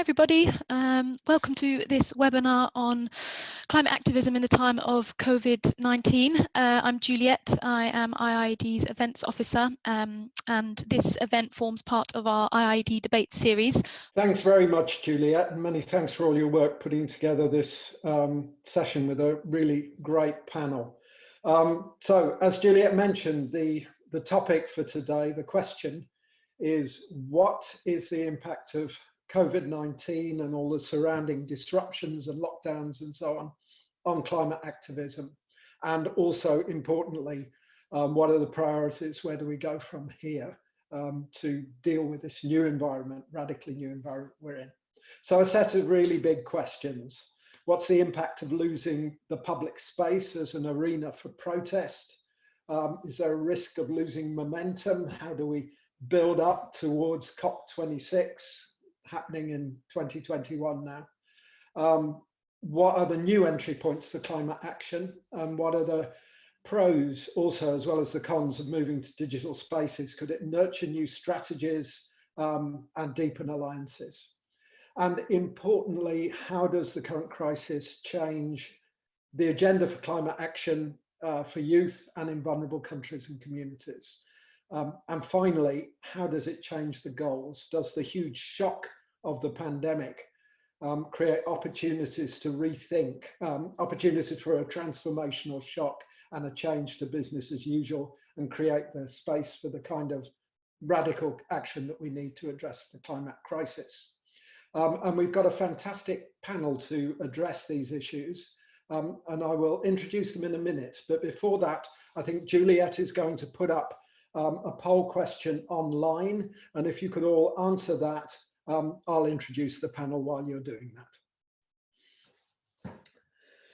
everybody. Um, welcome to this webinar on climate activism in the time of COVID-19. Uh, I'm Juliet. I am IIED's events officer um, and this event forms part of our IIED debate series. Thanks very much, Juliet, and many thanks for all your work putting together this um, session with a really great panel. Um, so as Juliet mentioned, the, the topic for today, the question is what is the impact of COVID-19 and all the surrounding disruptions and lockdowns and so on on climate activism. And also importantly, um, what are the priorities? Where do we go from here um, to deal with this new environment, radically new environment we're in? So a set of really big questions. What's the impact of losing the public space as an arena for protest? Um, is there a risk of losing momentum? How do we build up towards COP26 happening in 2021 now. Um, what are the new entry points for climate action and what are the pros also as well as the cons of moving to digital spaces? Could it nurture new strategies um, and deepen alliances? And importantly, how does the current crisis change the agenda for climate action uh, for youth and in vulnerable countries and communities? Um, and finally, how does it change the goals? Does the huge shock of the pandemic um, create opportunities to rethink, um, opportunities for a transformational shock and a change to business as usual and create the space for the kind of radical action that we need to address the climate crisis. Um, and we've got a fantastic panel to address these issues. Um, and I will introduce them in a minute. But before that, I think Juliet is going to put up um, a poll question online. And if you could all answer that um, I'll introduce the panel while you're doing that.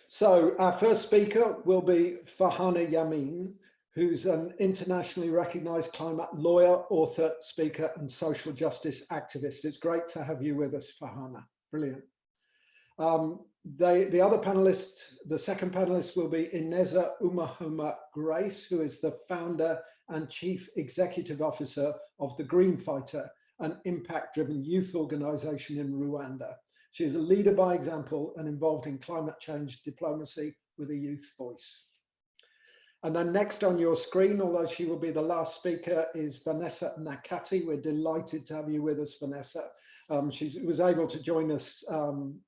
So our first speaker will be Farhana Yamin, who's an internationally recognized climate lawyer, author, speaker, and social justice activist. It's great to have you with us, Farhana. Brilliant. Um, they, the other panelist, the second panelist will be Ineza Umuhoza Grace, who is the founder and chief executive officer of the Green Fighter, an impact-driven youth organization in Rwanda. She is a leader by example and involved in climate change diplomacy with a youth voice. And then next on your screen, although she will be the last speaker, is Vanessa Nakate. We're delighted to have you with us, Vanessa. Um, she was able to join us um,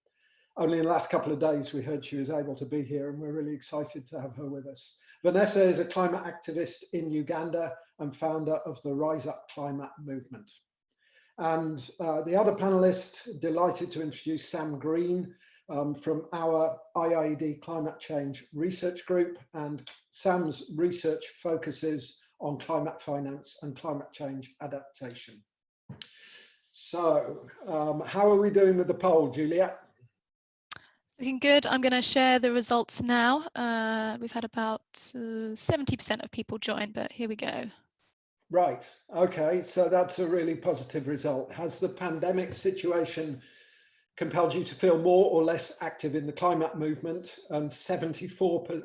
only in the last couple of days. We heard she was able to be here and we're really excited to have her with us. Vanessa is a climate activist in Uganda and founder of the Rise Up Climate Movement. And uh, the other panelist, delighted to introduce Sam Green um, from our IIED Climate Change Research Group. And Sam's research focuses on climate finance and climate change adaptation. So um, how are we doing with the poll, Juliet? Looking good. I'm going to share the results now. Uh, we've had about 70% uh, of people join, but here we go. Right. Okay. So that's a really positive result. Has the pandemic situation compelled you to feel more or less active in the climate movement? And 74%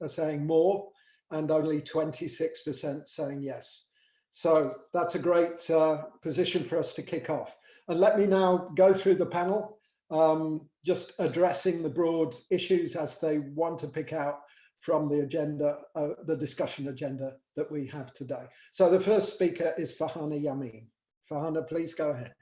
are saying more, and only 26% saying yes. So that's a great uh, position for us to kick off. And let me now go through the panel, um, just addressing the broad issues as they want to pick out from the agenda, uh, the discussion agenda that we have today. So the first speaker is Farhana Yamin. Farhana, please go ahead.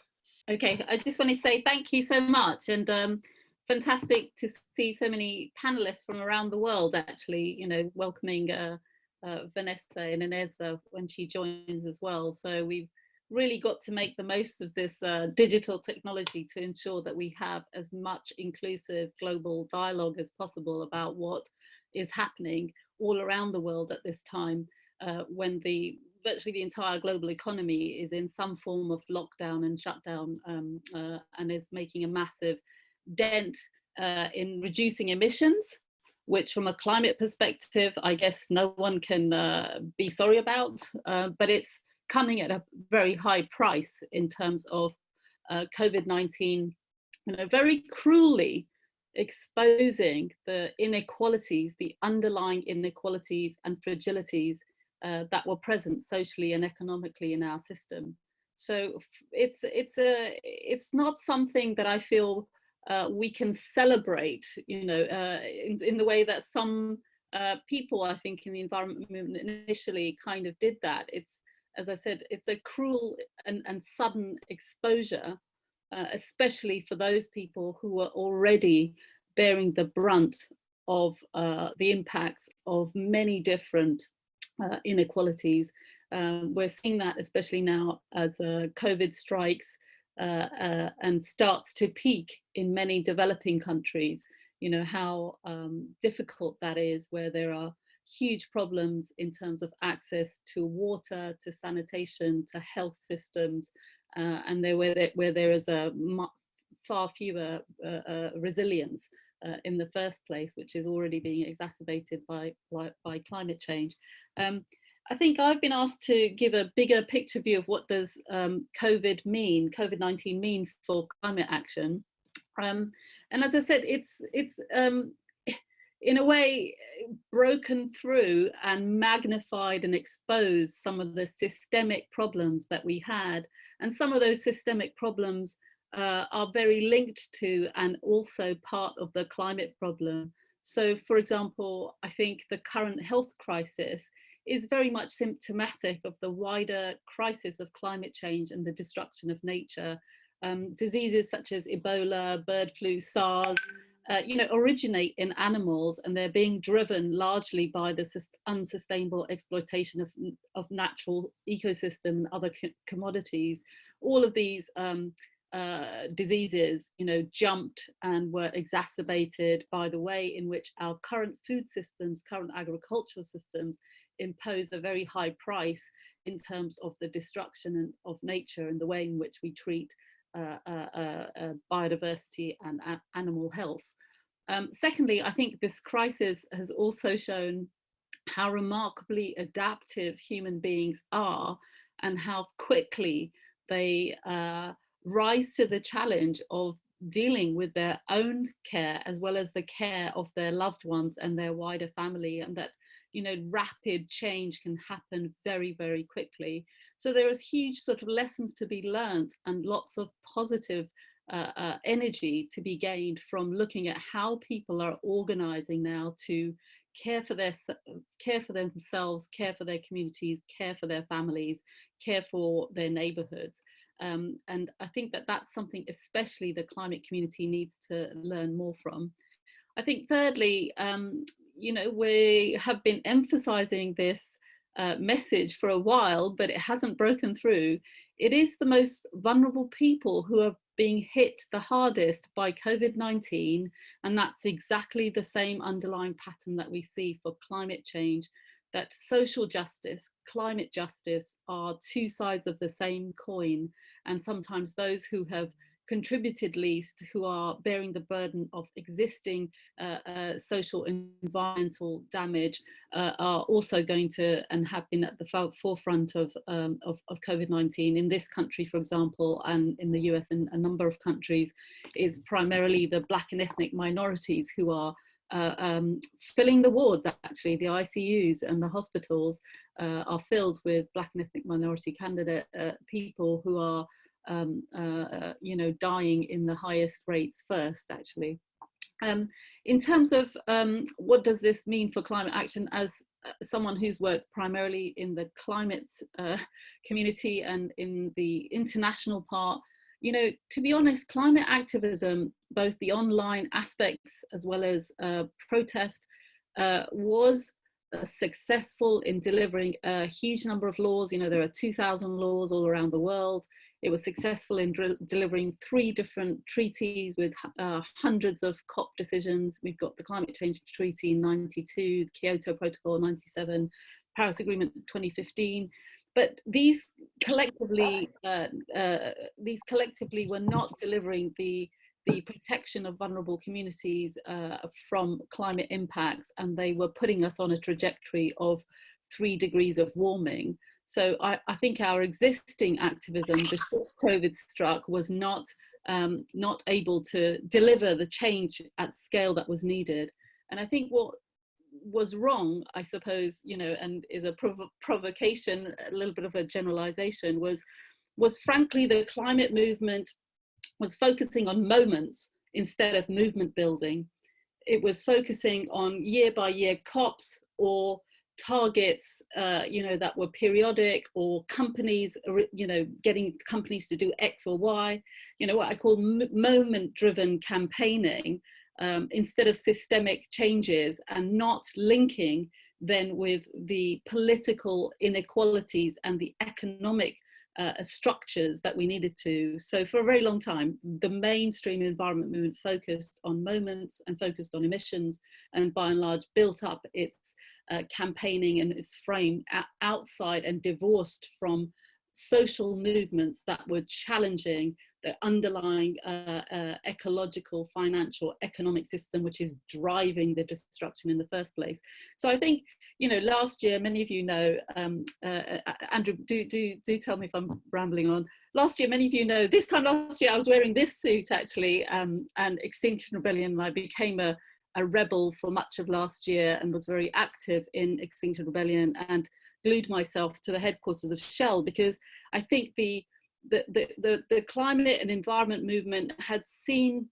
Okay, I just want to say thank you so much and um, fantastic to see so many panelists from around the world actually, you know, welcoming uh, uh, Vanessa and Ineza when she joins as well. So we've really got to make the most of this uh, digital technology to ensure that we have as much inclusive global dialogue as possible about what is happening all around the world at this time uh, when the virtually the entire global economy is in some form of lockdown and shutdown um, uh, and is making a massive dent uh, in reducing emissions, which from a climate perspective, I guess no one can uh, be sorry about, uh, but it's coming at a very high price in terms of uh, COVID-19, you know, very cruelly exposing the inequalities, the underlying inequalities and fragilities uh, that were present socially and economically in our system. So it's it's a it's not something that I feel uh, we can celebrate, you know, uh, in, in the way that some uh, people, I think, in the environment movement initially kind of did that. It's, as I said, it's a cruel and, and sudden exposure, uh, especially for those people who are already bearing the brunt of uh, the impacts of many different uh, inequalities. Um, we're seeing that especially now as COVID strikes uh, uh, and starts to peak in many developing countries, you know, how um, difficult that is where there are huge problems in terms of access to water, to sanitation, to health systems, uh, and there, where, there, where there is a far fewer uh, uh, resilience uh, in the first place, which is already being exacerbated by, by, by climate change. Um, I think I've been asked to give a bigger picture view of what does um, COVID mean, COVID-19 mean for climate action. Um, and as I said, it's, it's um, in a way broken through and magnified and exposed some of the systemic problems that we had. And some of those systemic problems uh, are very linked to and also part of the climate problem. So for example, I think the current health crisis is very much symptomatic of the wider crisis of climate change and the destruction of nature. Um, diseases such as Ebola, bird flu, SARS, uh, you know, originate in animals and they're being driven largely by the unsustainable exploitation of, of natural ecosystem and other co commodities. All of these um, uh, diseases, you know, jumped and were exacerbated by the way in which our current food systems, current agricultural systems impose a very high price in terms of the destruction of nature and the way in which we treat biodiversity and animal health. Um, secondly, I think this crisis has also shown how remarkably adaptive human beings are and how quickly they uh, rise to the challenge of dealing with their own care as well as the care of their loved ones and their wider family and that you know rapid change can happen very very quickly so there is huge sort of lessons to be learned and lots of positive uh, uh, energy to be gained from looking at how people are organizing now to care for their care for themselves care for their communities care for their families care for their neighborhoods um, and I think that that's something especially the climate community needs to learn more from. I think thirdly, um, you know, we have been emphasizing this message for a while, but it hasn't broken through. It is the most vulnerable people who are being hit the hardest by COVID-19, and that's exactly the same underlying pattern that we see for climate change that social justice, climate justice are two sides of the same coin. And sometimes those who have contributed least, who are bearing the burden of existing uh, uh, social environmental damage, uh, are also going to and have been at the forefront of, um, of, of COVID-19. In this country, for example, and in the US and a number of countries, it's primarily the black and ethnic minorities who are uh, um, filling the wards actually the ICUs and the hospitals uh, are filled with black and ethnic minority candidate uh, people who are um, uh, uh, you know dying in the highest rates first actually um, in terms of um, what does this mean for climate action as uh, someone who's worked primarily in the climate community and in the international part you know, to be honest, climate activism, both the online aspects as well as uh, protest, uh, was uh, successful in delivering a huge number of laws. You know, there are 2,000 laws all around the world. It was successful in delivering three different treaties with uh, hundreds of COP decisions. We've got the Climate Change Treaty in 92, the Kyoto Protocol 97, Paris Agreement 2015 but these collectively uh, uh, these collectively were not delivering the the protection of vulnerable communities uh, from climate impacts and they were putting us on a trajectory of three degrees of warming so I, I think our existing activism before COVID struck was not um, not able to deliver the change at scale that was needed and I think what was wrong, I suppose, you know, and is a prov provocation, a little bit of a generalization, was was frankly the climate movement was focusing on moments instead of movement building. It was focusing on year by year COPs or targets, uh, you know, that were periodic or companies, you know, getting companies to do X or Y, you know, what I call moment driven campaigning um, instead of systemic changes and not linking then with the political inequalities and the economic uh, structures that we needed to. So for a very long time, the mainstream environment movement focused on moments and focused on emissions and by and large built up its uh, campaigning and its frame outside and divorced from social movements that were challenging the underlying uh, uh, ecological, financial, economic system, which is driving the destruction in the first place. So I think, you know, last year, many of you know, um, uh, uh Andrew, do, do, do tell me if I'm rambling on. Last year, many of you know, this time last year, I was wearing this suit actually, um, and Extinction Rebellion, and I became a, a rebel for much of last year and was very active in Extinction Rebellion and glued myself to the headquarters of Shell because I think the the, the, the, climate and environment movement had seen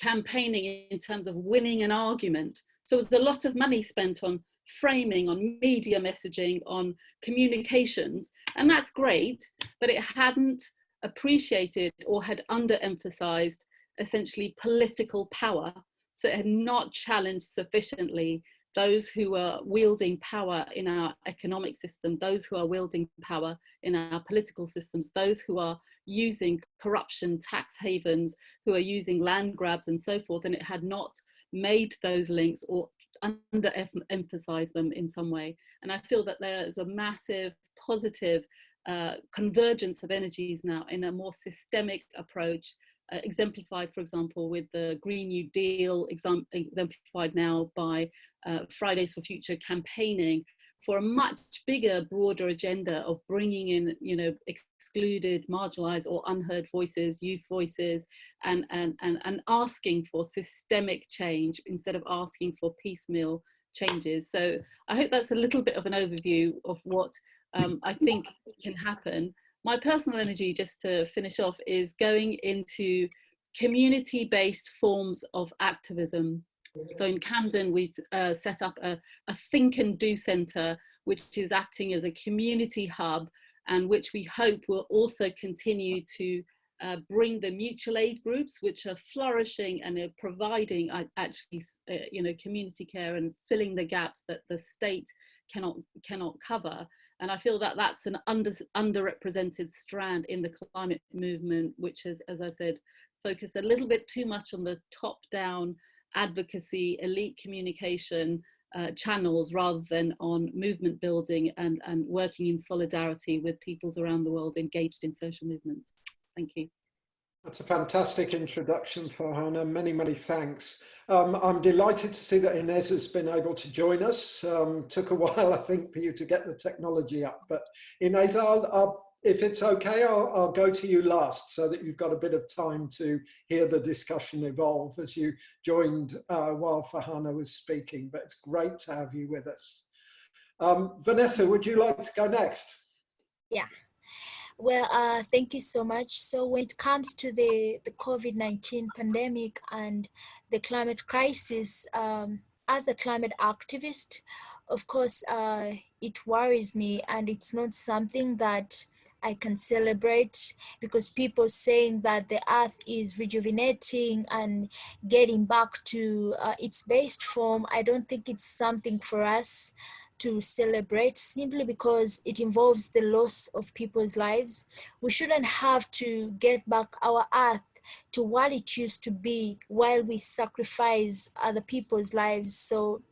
campaigning in terms of winning an argument. So there was a lot of money spent on framing, on media messaging, on communications, and that's great, but it hadn't appreciated or had underemphasized essentially political power. So it had not challenged sufficiently those who are wielding power in our economic system, those who are wielding power in our political systems, those who are using corruption, tax havens, who are using land grabs and so forth, and it had not made those links or underemphasized them in some way. And I feel that there's a massive positive uh, convergence of energies now in a more systemic approach uh, exemplified, for example, with the Green New Deal, exemplified now by uh, Fridays for Future campaigning for a much bigger, broader agenda of bringing in, you know, excluded, marginalized or unheard voices, youth voices, and, and, and, and asking for systemic change instead of asking for piecemeal changes. So I hope that's a little bit of an overview of what um, I think can happen my personal energy, just to finish off, is going into community-based forms of activism. So in Camden, we've uh, set up a, a Think and Do Centre, which is acting as a community hub and which we hope will also continue to uh, bring the mutual aid groups, which are flourishing and are providing uh, actually, uh, you know, community care and filling the gaps that the state cannot cannot cover. And I feel that that's an under, underrepresented strand in the climate movement, which has, as I said, focused a little bit too much on the top-down advocacy, elite communication uh, channels rather than on movement building and, and working in solidarity with peoples around the world engaged in social movements. Thank you. That's a fantastic introduction, Farhana. Many, many thanks. Um, I'm delighted to see that Inez has been able to join us. Um, took a while, I think, for you to get the technology up. But Inez, I'll, I'll, if it's okay, I'll, I'll, go to you last so that you've got a bit of time to hear the discussion evolve as you joined uh, while Farhana was speaking. But it's great to have you with us. Um, Vanessa, would you like to go next? Yeah. Well, uh, thank you so much. So when it comes to the, the COVID-19 pandemic and the climate crisis, um, as a climate activist, of course, uh, it worries me and it's not something that I can celebrate because people saying that the earth is rejuvenating and getting back to uh, its best form, I don't think it's something for us to celebrate simply because it involves the loss of people's lives. We shouldn't have to get back our earth to what it used to be while we sacrifice other people's lives. So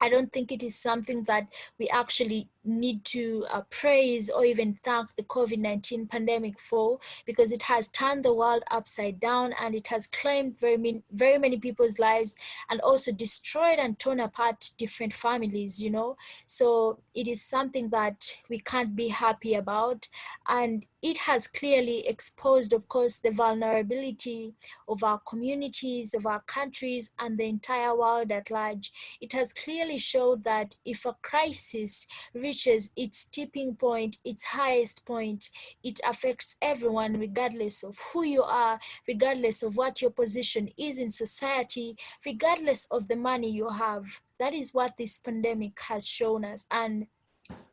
I don't think it is something that we actually need to uh, praise or even thank the COVID-19 pandemic for because it has turned the world upside down and it has claimed very many, very many people's lives and also destroyed and torn apart different families, you know. So it is something that we can't be happy about and it has clearly exposed, of course, the vulnerability of our communities, of our countries, and the entire world at large. It has clearly showed that if a crisis reaches reaches its tipping point, its highest point, it affects everyone regardless of who you are, regardless of what your position is in society, regardless of the money you have. That is what this pandemic has shown us. And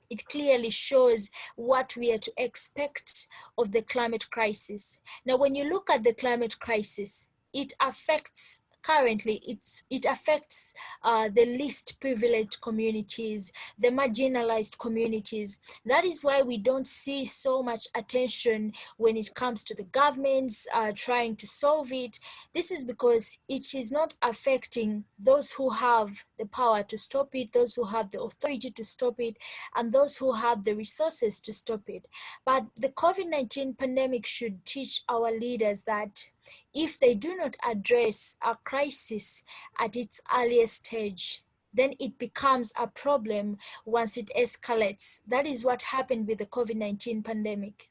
it clearly shows what we are to expect of the climate crisis. Now, when you look at the climate crisis, it affects currently it's it affects uh, the least privileged communities the marginalized communities. That is why we don't see so much attention when it comes to the governments uh, trying to solve it. This is because it is not affecting those who have the power to stop it those who have the authority to stop it and those who have the resources to stop it. But the covid-19 pandemic should teach our leaders that if they do not address a crisis at its earliest stage, then it becomes a problem once it escalates. That is what happened with the COVID-19 pandemic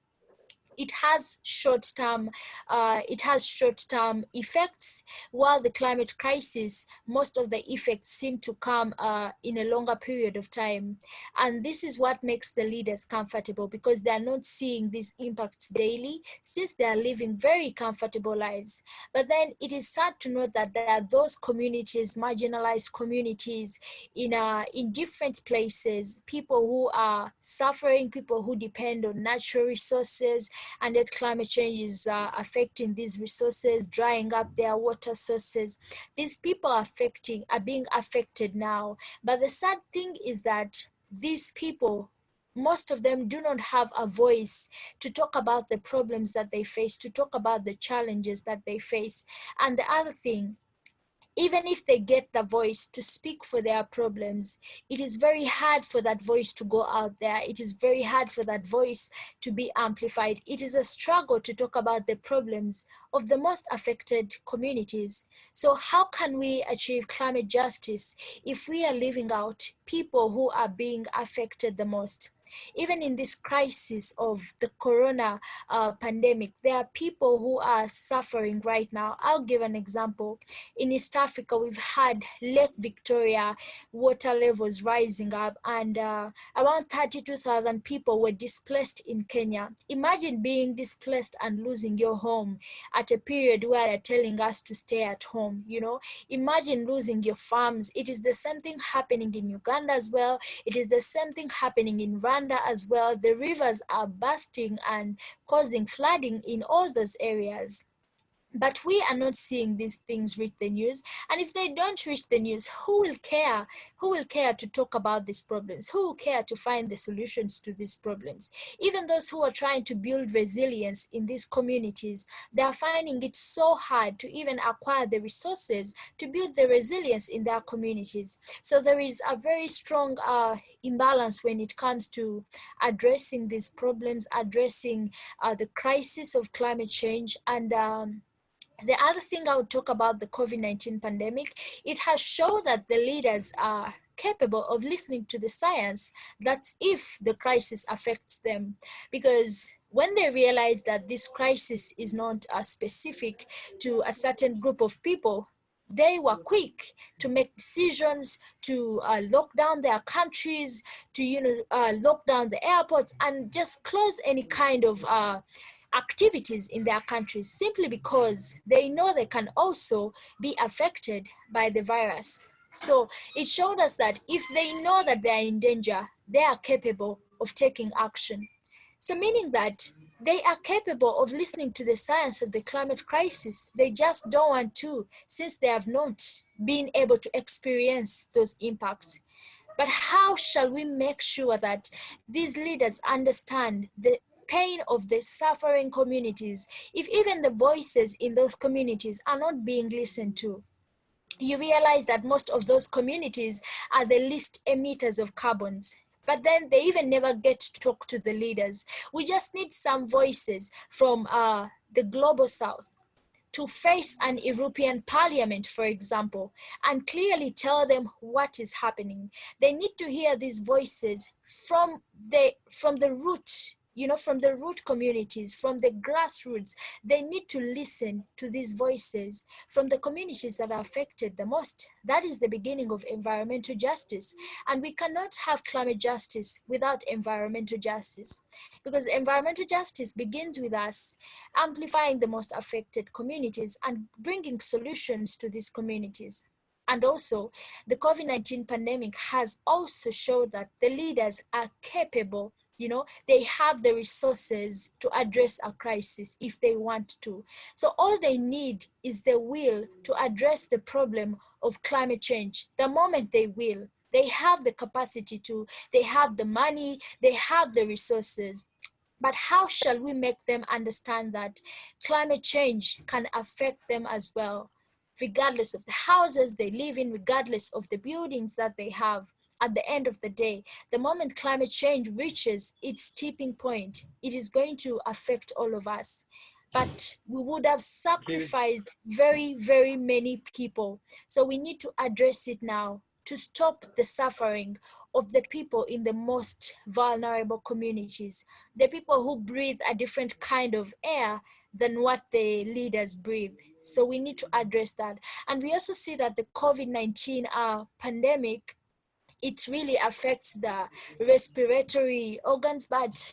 it has short-term uh, it has short-term effects. While the climate crisis most of the effects seem to come uh, in a longer period of time. And this is what makes the leaders comfortable because they are not seeing these impacts daily since they are living very comfortable lives. But then it is sad to note that there are those communities marginalized communities in uh, in different places. People who are suffering people who depend on natural resources and that climate change is uh, affecting these resources, drying up their water sources. These people are affecting, are being affected now. But the sad thing is that these people most of them do not have a voice to talk about the problems that they face, to talk about the challenges that they face. And the other thing even if they get the voice to speak for their problems, it is very hard for that voice to go out there. It is very hard for that voice to be amplified. It is a struggle to talk about the problems of the most affected communities. So how can we achieve climate justice if we are leaving out people who are being affected the most? Even in this crisis of the corona uh, pandemic, there are people who are suffering right now. I'll give an example. In East Africa, we've had Lake Victoria water levels rising up and uh, around 32,000 people were displaced in Kenya. Imagine being displaced and losing your home at a period where they're telling us to stay at home, you know? Imagine losing your farms. It is the same thing happening in Uganda as well. It is the same thing happening in Rwanda Rwanda as well, the rivers are bursting and causing flooding in all those areas. But we are not seeing these things reach the news. And if they don't reach the news, who will care? Who will care to talk about these problems? Who will care to find the solutions to these problems? Even those who are trying to build resilience in these communities, they are finding it so hard to even acquire the resources to build the resilience in their communities. So there is a very strong uh, imbalance when it comes to addressing these problems, addressing uh, the crisis of climate change and um, the other thing I would talk about the COVID-19 pandemic, it has shown that the leaders are capable of listening to the science. That's if the crisis affects them. Because when they realize that this crisis is not uh, specific to a certain group of people, they were quick to make decisions to uh, lock down their countries, to you know uh, lock down the airports, and just close any kind of uh, activities in their countries simply because they know they can also be affected by the virus. So it showed us that if they know that they are in danger, they are capable of taking action. So meaning that they are capable of listening to the science of the climate crisis. They just don't want to since they have not been able to experience those impacts. But how shall we make sure that these leaders understand the pain of the suffering communities, if even the voices in those communities are not being listened to, you realize that most of those communities are the least emitters of carbons but then they even never get to talk to the leaders. We just need some voices from uh, the global south to face an European parliament, for example, and clearly tell them what is happening. They need to hear these voices from the, from the root you know, from the root communities, from the grassroots. They need to listen to these voices from the communities that are affected the most. That is the beginning of environmental justice. And we cannot have climate justice without environmental justice because environmental justice begins with us amplifying the most affected communities and bringing solutions to these communities. And also, the COVID-19 pandemic has also showed that the leaders are capable you know they have the resources to address a crisis if they want to. So all they need is the will to address the problem of climate change. The moment they will they have the capacity to they have the money they have the resources. But how shall we make them understand that climate change can affect them as well regardless of the houses they live in regardless of the buildings that they have at the end of the day, the moment climate change reaches its tipping point, it is going to affect all of us. But we would have sacrificed very, very many people. So we need to address it now to stop the suffering of the people in the most vulnerable communities, the people who breathe a different kind of air than what the leaders breathe. So we need to address that. And we also see that the COVID-19 uh, pandemic it really affects the respiratory organs. But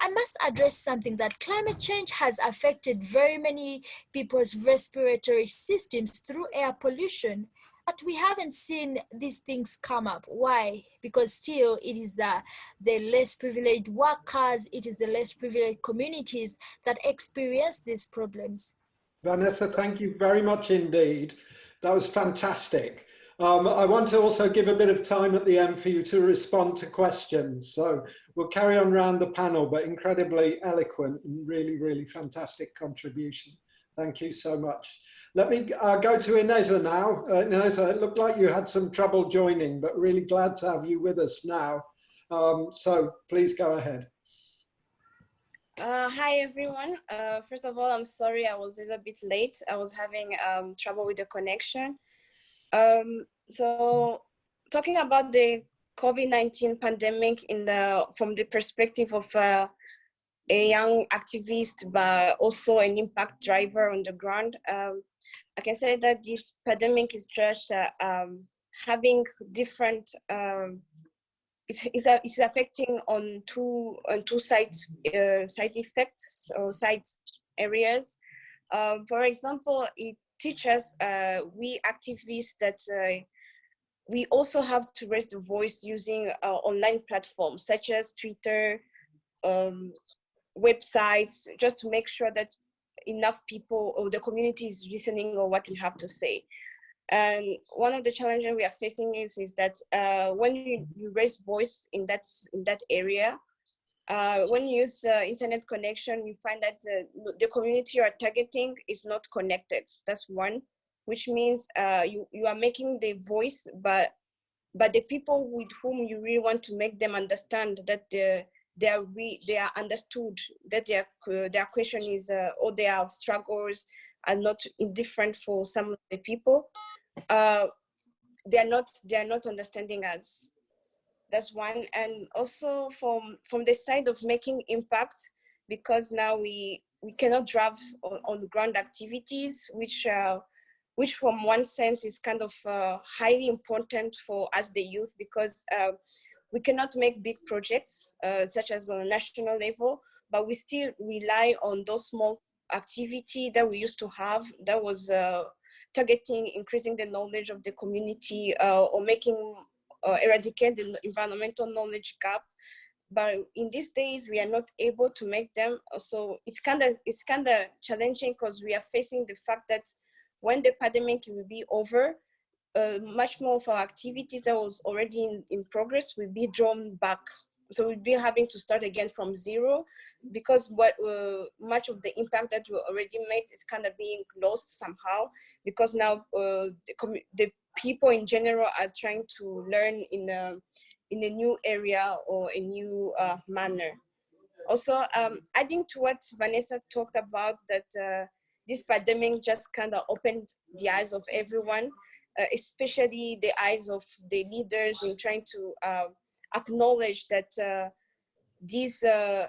I must address something that climate change has affected very many people's respiratory systems through air pollution. But we haven't seen these things come up. Why? Because still it is the, the less privileged workers, it is the less privileged communities that experience these problems. Vanessa, thank you very much indeed. That was fantastic. Um, I want to also give a bit of time at the end for you to respond to questions. So we'll carry on around the panel, but incredibly eloquent and really, really fantastic contribution. Thank you so much. Let me uh, go to Ineza now. Uh, Ineza, it looked like you had some trouble joining, but really glad to have you with us now. Um, so please go ahead. Uh, hi everyone. Uh, first of all, I'm sorry I was a little bit late. I was having um, trouble with the connection. Um, so talking about the COVID-19 pandemic in the from the perspective of uh, a young activist, but also an impact driver on the ground, um, I can say that this pandemic is just uh, um, having different. Um, it's, it's, it's, affecting on two on two sides uh, side effects or side areas. Uh, for example, it teachers, uh, we activists that uh, we also have to raise the voice using uh, online platforms such as Twitter, um, websites, just to make sure that enough people or the community is listening or what we have to say. And one of the challenges we are facing is, is that uh, when you, you raise voice in that, in that area, uh, when you use uh, internet connection, you find that the, the community you are targeting is not connected. That's one, which means uh, you, you are making the voice, but but the people with whom you really want to make them understand that they they are re, they are understood, that their their question is uh, or their struggles are not indifferent for some of the people. Uh, they are not they are not understanding us that's one. And also from from the side of making impact because now we we cannot drive on, on ground activities which uh, which from one sense is kind of uh, highly important for us the youth because uh, we cannot make big projects uh, such as on a national level but we still rely on those small activity that we used to have that was uh, targeting increasing the knowledge of the community uh, or making uh, eradicate the environmental knowledge gap but in these days we are not able to make them. So it's kind of it's kind of challenging because we are facing the fact that when the pandemic will be over uh, much more of our activities that was already in, in progress will be drawn back. So we'll be having to start again from zero because what uh, much of the impact that we already made is kind of being lost somehow because now uh, the, the people in general are trying to learn in a in a new area or a new uh, manner. Also, um, adding to what Vanessa talked about, that uh, this pandemic just kind of opened the eyes of everyone, uh, especially the eyes of the leaders in trying to uh, acknowledge that uh, these uh,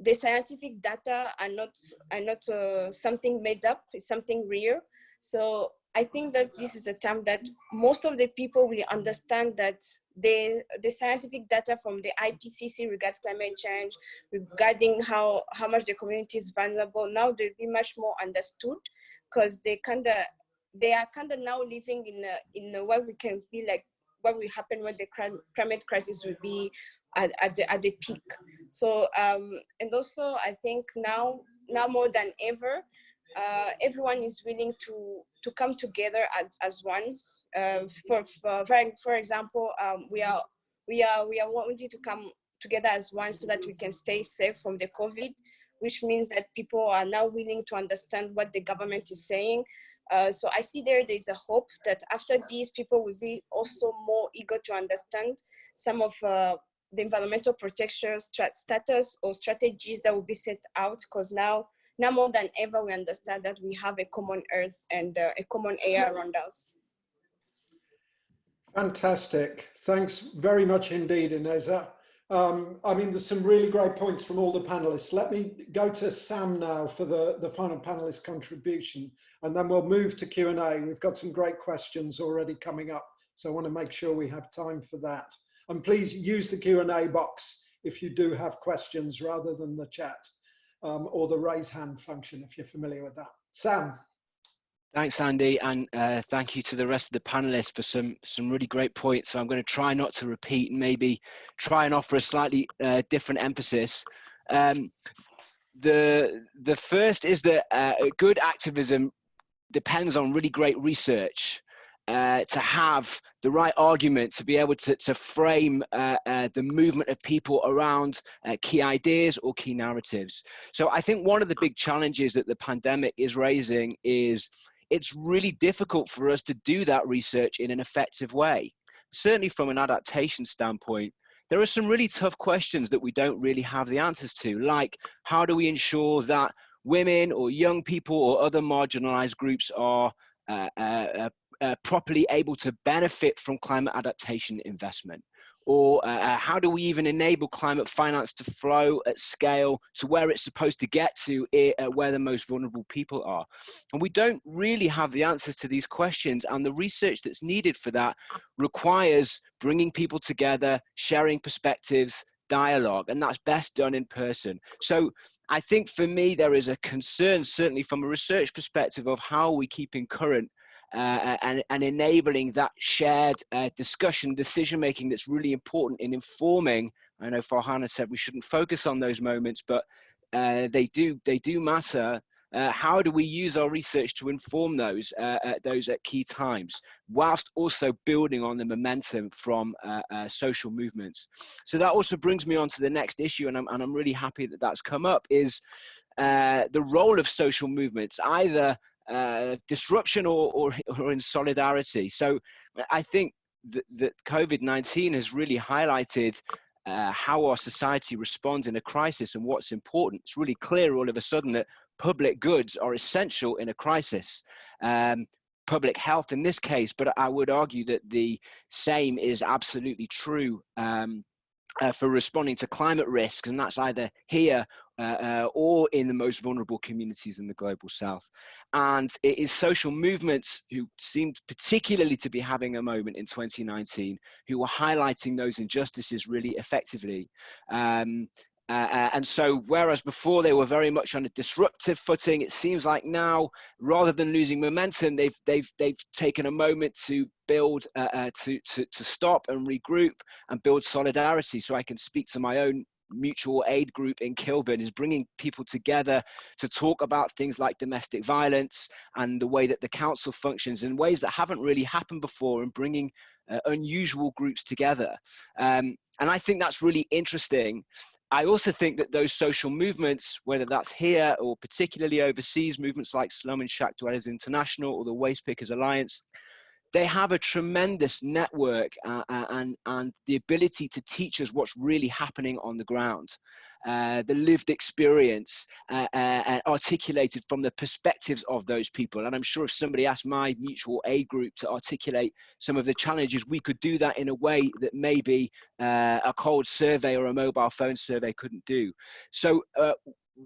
the scientific data are not are not something made up it's something real so i think that this is the time that most of the people will understand that the the scientific data from the ipcc regarding climate change regarding how how much the community is vulnerable now they'll be much more understood because they kind of they are kind of now living in a in a what we can feel like what will happen when the climate crisis will be at, at the at the peak. So um and also i think now now more than ever uh, everyone is willing to to come together as, as one. Uh, for, for for example um, we are we are we are wanting to come together as one so that we can stay safe from the covid which means that people are now willing to understand what the government is saying. Uh, so I see there, there's a hope that after these people will be also more eager to understand some of uh, the environmental protection status or strategies that will be set out because now now more than ever we understand that we have a common earth and uh, a common air around us fantastic thanks very much indeed ineza um, I mean, there's some really great points from all the panelists. Let me go to Sam now for the, the final panelist contribution, and then we'll move to Q&A. We've got some great questions already coming up, so I want to make sure we have time for that. And please use the Q&A box if you do have questions rather than the chat um, or the raise hand function if you're familiar with that. Sam. Thanks, Andy, and uh, thank you to the rest of the panelists for some some really great points. So I'm going to try not to repeat and maybe try and offer a slightly uh, different emphasis. Um, the the first is that uh, good activism depends on really great research uh, to have the right argument to be able to, to frame uh, uh, the movement of people around uh, key ideas or key narratives. So I think one of the big challenges that the pandemic is raising is it's really difficult for us to do that research in an effective way. Certainly from an adaptation standpoint, there are some really tough questions that we don't really have the answers to, like how do we ensure that women or young people or other marginalized groups are uh, uh, uh properly able to benefit from climate adaptation investment? Or uh, uh, how do we even enable climate finance to flow at scale to where it's supposed to get to, uh, where the most vulnerable people are? And we don't really have the answers to these questions. And the research that's needed for that requires bringing people together, sharing perspectives, dialogue and that's best done in person so i think for me there is a concern certainly from a research perspective of how we keeping current uh, and, and enabling that shared uh, discussion, decision making that's really important in informing. I know Farhana said we shouldn't focus on those moments, but uh, they do they do matter. Uh, how do we use our research to inform those uh, at those at key times, whilst also building on the momentum from uh, social movements? So that also brings me on to the next issue, and I'm and I'm really happy that that's come up. Is the role of social movements either uh, disruption or, or, or in solidarity. So I think that, that COVID-19 has really highlighted uh, how our society responds in a crisis and what's important. It's really clear all of a sudden that public goods are essential in a crisis. Um, public health in this case, but I would argue that the same is absolutely true um, uh, for responding to climate risks, and that's either here uh, uh, or in the most vulnerable communities in the global south. And it is social movements who seemed particularly to be having a moment in 2019 who were highlighting those injustices really effectively. Um, uh, uh, and so, whereas before they were very much on a disruptive footing, it seems like now, rather than losing momentum, they've they've they've taken a moment to build, uh, uh, to to to stop and regroup and build solidarity. So I can speak to my own mutual aid group in Kilburn is bringing people together to talk about things like domestic violence and the way that the council functions in ways that haven't really happened before and bringing uh, unusual groups together. Um, and I think that's really interesting. I also think that those social movements, whether that's here or particularly overseas, movements like Slum and Shack Dwellers International or the Waste Pickers Alliance, they have a tremendous network uh, uh, and, and the ability to teach us what's really happening on the ground. Uh, the lived experience uh, uh, articulated from the perspectives of those people. And I'm sure if somebody asked my mutual aid group to articulate some of the challenges, we could do that in a way that maybe uh, a cold survey or a mobile phone survey couldn't do. So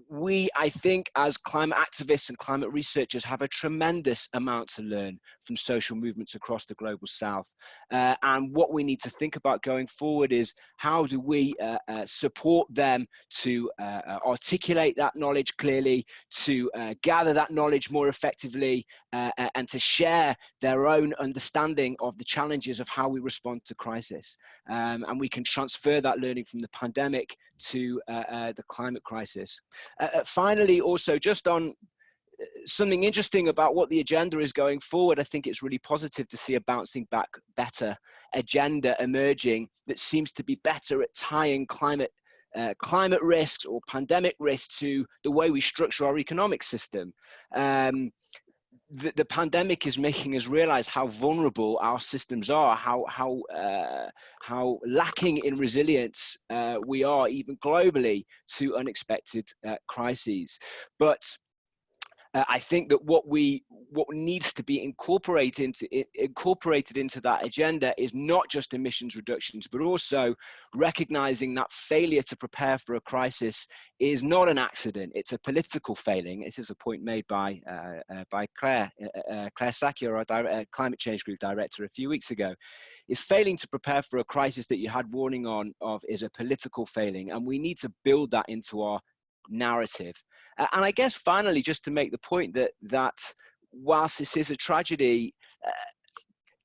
we, I think, as climate activists and climate researchers, have a tremendous amount to learn from social movements across the global south. Uh, and what we need to think about going forward is how do we uh, uh, support them to uh, uh, articulate that knowledge clearly, to uh, gather that knowledge more effectively, and to share their own understanding of the challenges of how we respond to crisis. Um, and we can transfer that learning from the pandemic to uh, uh, the climate crisis. Uh, finally, also just on something interesting about what the agenda is going forward. I think it's really positive to see a bouncing back better agenda emerging that seems to be better at tying climate uh, climate risks or pandemic risks to the way we structure our economic system. Um, the, the, pandemic is making us realize how vulnerable our systems are, how how uh, how lacking in resilience uh, we are, even globally, to unexpected uh, crises. But uh, I think that what we what needs to be incorporated into incorporated into that agenda is not just emissions reductions, but also recognizing that failure to prepare for a crisis is not an accident; it's a political failing. This is a point made by uh, uh, by Claire uh, uh, Claire Shakya, our uh, climate change group director, a few weeks ago. Is failing to prepare for a crisis that you had warning on of is a political failing, and we need to build that into our narrative. And I guess finally, just to make the point that that whilst this is a tragedy, uh,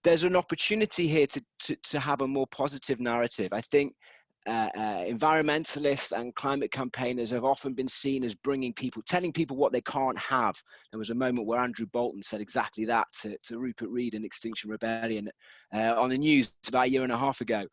there's an opportunity here to, to, to have a more positive narrative. I think uh, uh, environmentalists and climate campaigners have often been seen as bringing people, telling people what they can't have. There was a moment where Andrew Bolton said exactly that to, to Rupert Read in Extinction Rebellion uh, on the news about a year and a half ago.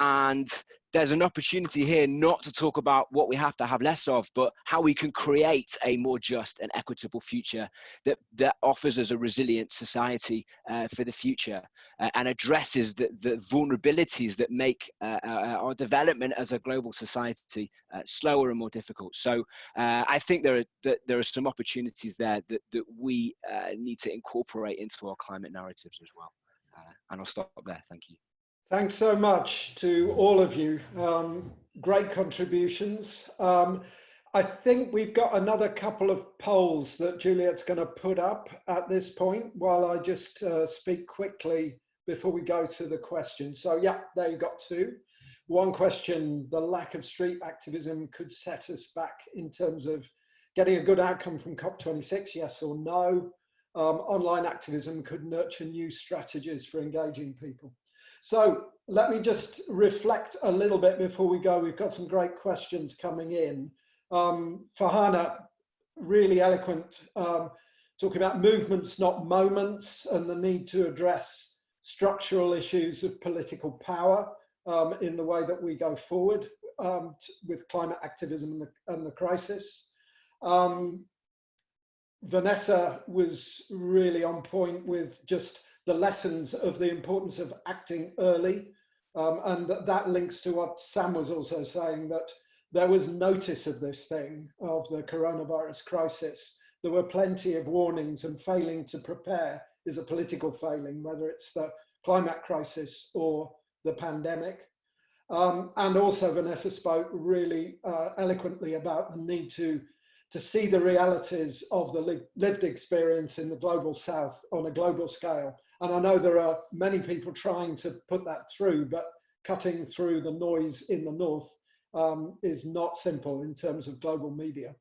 And there's an opportunity here not to talk about what we have to have less of, but how we can create a more just and equitable future that, that offers us a resilient society uh, for the future uh, and addresses the, the vulnerabilities that make uh, uh our development as a global society uh, slower and more difficult. So uh, I think there are, that there are some opportunities there that, that we need to incorporate into our climate narratives as well. and I'll stop there. Thank you. Thanks so much to all of you. Um, great contributions. Um, I think we've got another couple of polls that Juliet's going to put up at this point while I just uh, speak quickly before we go to the questions. So yeah, there you got two. One question, the lack of street activism could set us back in terms of getting a good outcome from COP26, yes or no. Um, online activism could nurture new strategies for engaging people. So let me just reflect a little bit before we go. We've got some great questions coming in. Um, Farhana, really eloquent, um, talking about movements, not moments, and the need to address structural issues of political power um, in the way that we go forward um, with climate activism and the, and the crisis. Um, Vanessa was really on point with just the lessons of the importance of acting early. Um, and that, links to what Sam was also saying that there was notice of this thing, of the coronavirus crisis. There were plenty of warnings and failing to prepare is a political failing, whether it's the climate crisis or the pandemic. Um, and also Vanessa spoke really uh, eloquently about the need to to see the realities of the lived experience in the global south on a global scale and I know there are many people trying to put that through, but cutting through the noise in the north um, is not simple in terms of global media.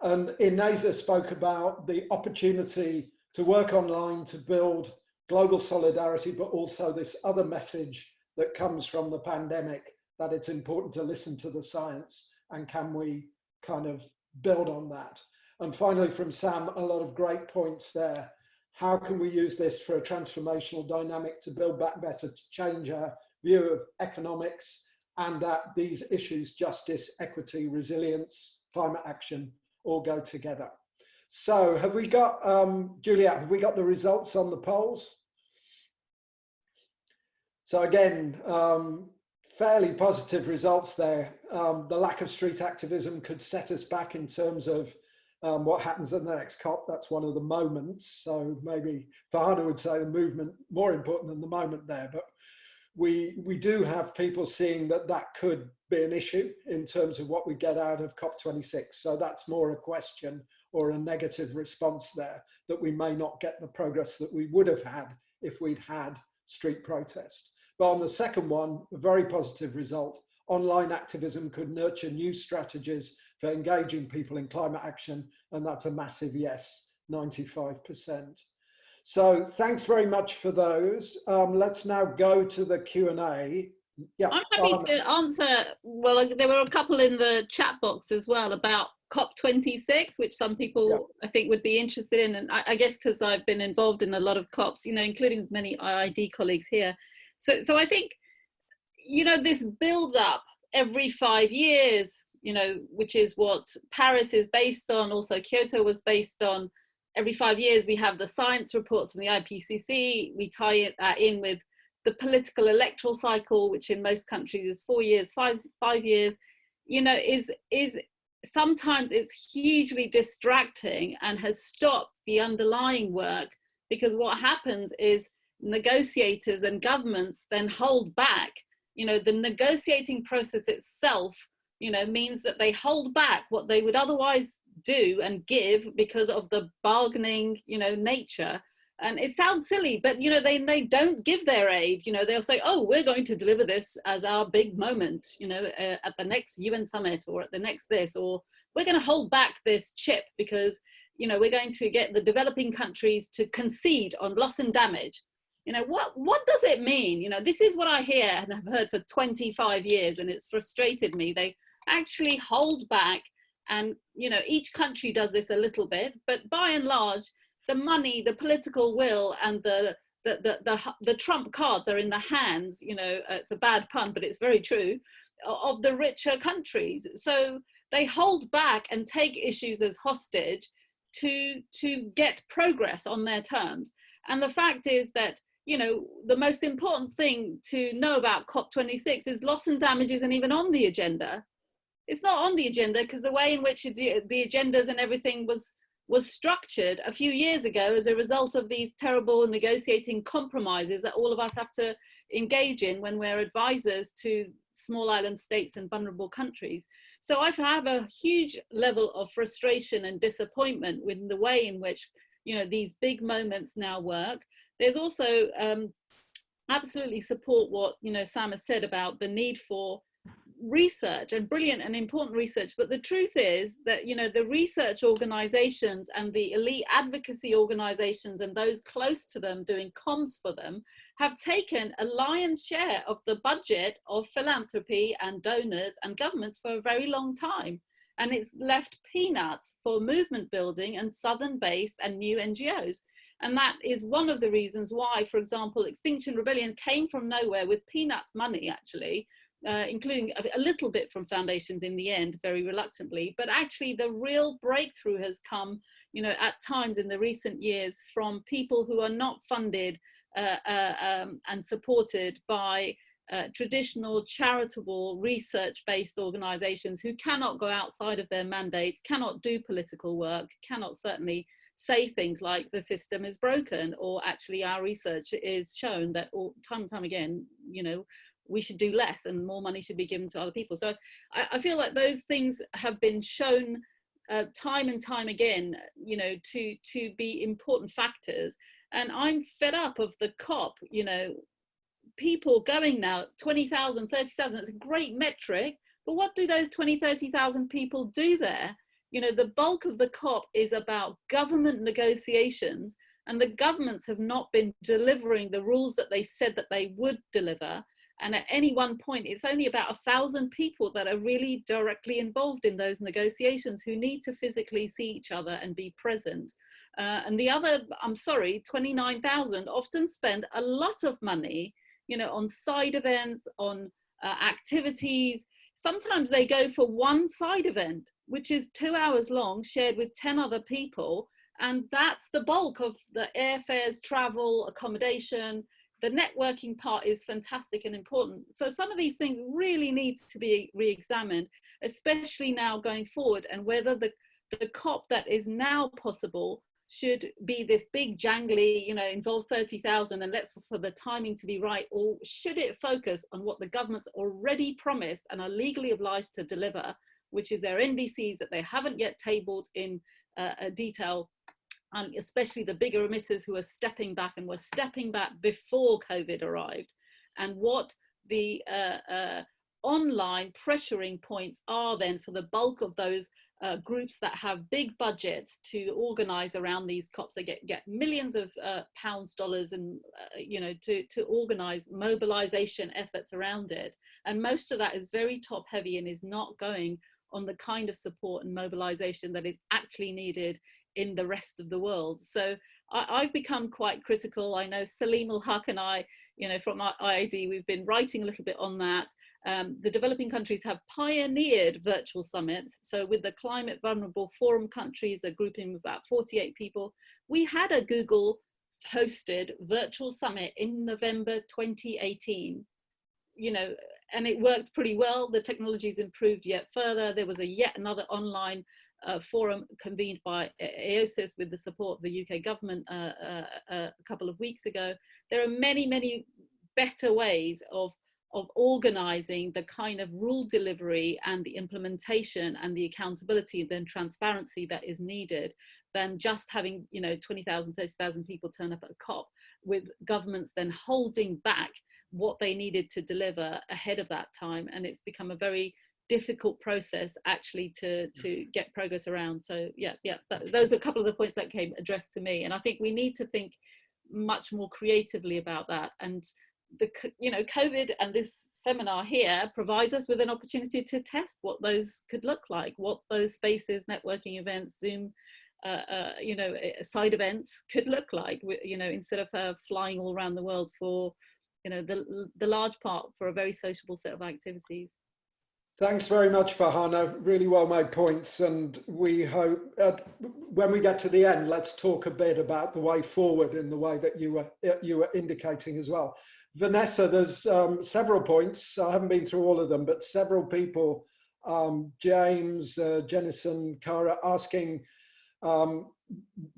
And Ineza spoke about the opportunity to work online to build global solidarity, but also this other message that comes from the pandemic that it's important to listen to the science and can we kind of build on that. And finally, from Sam, a lot of great points there how can we use this for a transformational dynamic to build back better, to change our view of economics and that these issues, justice, equity, resilience, climate action, all go together. So have we got, um, Juliet, have we got the results on the polls? So again, um, fairly positive results there. Um, the lack of street activism could set us back in terms of um, what happens at the next COP. That's one of the moments. So maybe Farhana would say the movement more important than the moment there. But we we do have people seeing that that could be an issue in terms of what we get out of COP26. So that's more a question or a negative response there that we may not get the progress that we would have had if we'd had street protest. But on the second one, a very positive result. Online activism could nurture new strategies for engaging people in climate action, and that's a massive yes, 95%. So thanks very much for those. Um, let's now go to the Q&A. Yeah, I'm happy um, to answer, well, there were a couple in the chat box as well about COP26, which some people yeah. I think would be interested in. And I, I guess because I've been involved in a lot of COPs, you know, including many IIED colleagues here. So, so I think, you know, this builds up every five years, you know, which is what Paris is based on. Also Kyoto was based on every five years we have the science reports from the IPCC. We tie it uh, in with the political electoral cycle, which in most countries is four years, five, five years, you know, is, is sometimes it's hugely distracting and has stopped the underlying work because what happens is negotiators and governments then hold back. You know the negotiating process itself you know means that they hold back what they would otherwise do and give because of the bargaining you know nature. And it sounds silly but you know they they don't give their aid. You know they'll say oh we're going to deliver this as our big moment you know uh, at the next UN summit or at the next this or we're going to hold back this chip because you know we're going to get the developing countries to concede on loss and damage you know what what does it mean? You know this is what i hear and i've heard for 25 years and it's frustrated me. They actually hold back and you know each country does this a little bit but by and large the money the political will and the the, the, the, the trump cards are in the hands you know uh, it's a bad pun but it's very true of the richer countries. So they hold back and take issues as hostage to to get progress on their terms. And the fact is that you know, the most important thing to know about COP26 is loss and damage isn't even on the agenda. It's not on the agenda because the way in which the agendas and everything was was structured a few years ago as a result of these terrible negotiating compromises that all of us have to engage in when we're advisors to small island states and vulnerable countries. So I have a huge level of frustration and disappointment with the way in which you know these big moments now work there's also um, absolutely support what you know Sam has said about the need for research and brilliant and important research. But the truth is that you know the research organizations and the elite advocacy organizations and those close to them doing comms for them have taken a lion's share of the budget of philanthropy and donors and governments for a very long time. And it's left peanuts for movement building and southern based and new ngos and that is one of the reasons why, for example, Extinction Rebellion came from nowhere with peanuts money, actually, uh, including a, a, little bit from foundations in the end, very reluctantly. But actually, the real breakthrough has come, you know, at times in the recent years from people who are not funded uh, uh, um, and supported by uh, traditional charitable research-based organizations who cannot go outside of their mandates, cannot do political work, cannot certainly say things like the system is broken or actually our research is shown that all time and time again you know we should do less and more money should be given to other people. So i, I feel like those things have been shown uh, time and time again you know to to be important factors. And i'm fed up of the cop you know people going now 20,000 30,000 it's a great metric but what do those 20 30,000 people do there you know, the bulk of the COP is about government negotiations and the governments have not been delivering the rules that they said that they would deliver. And at any one point, it's only about a thousand people that are really directly involved in those negotiations who need to physically see each other and be present. Uh, and the other, I'm sorry, 29,000 often spend a lot of money, you know, on side events, on uh, activities, Sometimes they go for one side event, which is two hours long, shared with 10 other people. And that's the bulk of the airfares, travel, accommodation, the networking part is fantastic and important. So some of these things really need to be re-examined, especially now going forward and whether the, the COP that is now possible should be this big jangly, you know, involve 30,000 and let's for the timing to be right, or should it focus on what the government's already promised and are legally obliged to deliver, which is their NDCs that they haven't yet tabled in uh, detail, and especially the bigger emitters who are stepping back and were stepping back before COVID arrived, and what the uh, uh, online pressuring points are then for the bulk of those uh, groups that have big budgets to organize around these COPs. They get, get millions of uh, pounds, dollars, and, uh, you know, to, to organize mobilization efforts around it. And most of that is very top heavy and is not going on the kind of support and mobilization that is actually needed in the rest of the world. So I, have become quite critical. I know Saleemul Huq and I, you know, from IIED, we've been writing a little bit on that. Um, the developing countries have pioneered virtual summits. So with the Climate Vulnerable Forum countries, a grouping of about 48 people, we had a Google hosted virtual summit in November 2018. You know, and it worked pretty well. The technology's improved yet further. There was a yet another online uh, forum convened by AOSIS with the support of the UK government uh, uh, uh, a couple of weeks ago. There are many, many better ways of of organizing the kind of rule delivery and the implementation and the accountability and transparency that is needed than just having you know 20,000 30,000 people turn up at a COP with governments then holding back what they needed to deliver ahead of that time and it's become a very difficult process actually to to get progress around so yeah yeah that, those are a couple of the points that came addressed to me and I think we need to think much more creatively about that and the you know COVID and this seminar here provides us with an opportunity to test what those could look like, what those spaces, networking events, Zoom, uh, uh, you know, eh, side events could look like. You know, instead of uh, flying all around the world for, you know, the the large part for a very sociable set of activities. Thanks very much, Farhana. Really well made points. And we hope uh, when we get to the end, let's talk a bit about the way forward in the way that you were you were indicating as well. Vanessa, there's um, several points. I haven't been through all of them, but several people, um, James, uh, Jennison, Cara, asking um,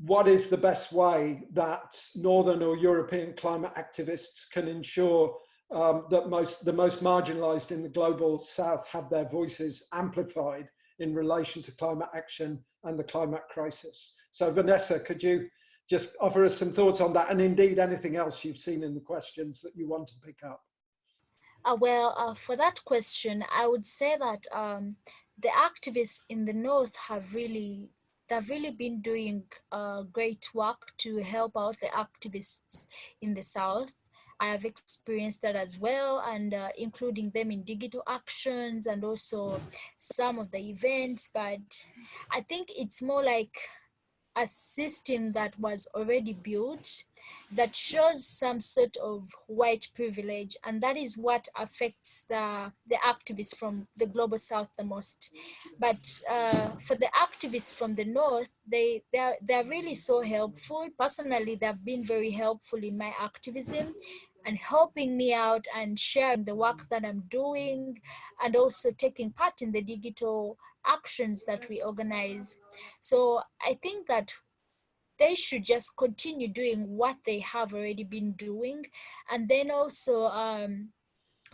what is the best way that Northern or European climate activists can ensure um, that most the most marginalized in the global south have their voices amplified in relation to climate action and the climate crisis. So Vanessa, could you just offer us some thoughts on that and indeed anything else you've seen in the questions that you want to pick up. Uh, well, uh, for that question, I would say that um, the activists in the North have really, they've really been doing uh, great work to help out the activists in the South. I have experienced that as well and uh, including them in digital actions and also some of the events, but I think it's more like a system that was already built that shows some sort of white privilege and that is what affects the the activists from the global south the most. But uh, for the activists from the north they they're they're really so helpful. Personally they've been very helpful in my activism and helping me out and sharing the work that I'm doing and also taking part in the digital actions that we organize. So I think that they should just continue doing what they have already been doing. And then also um,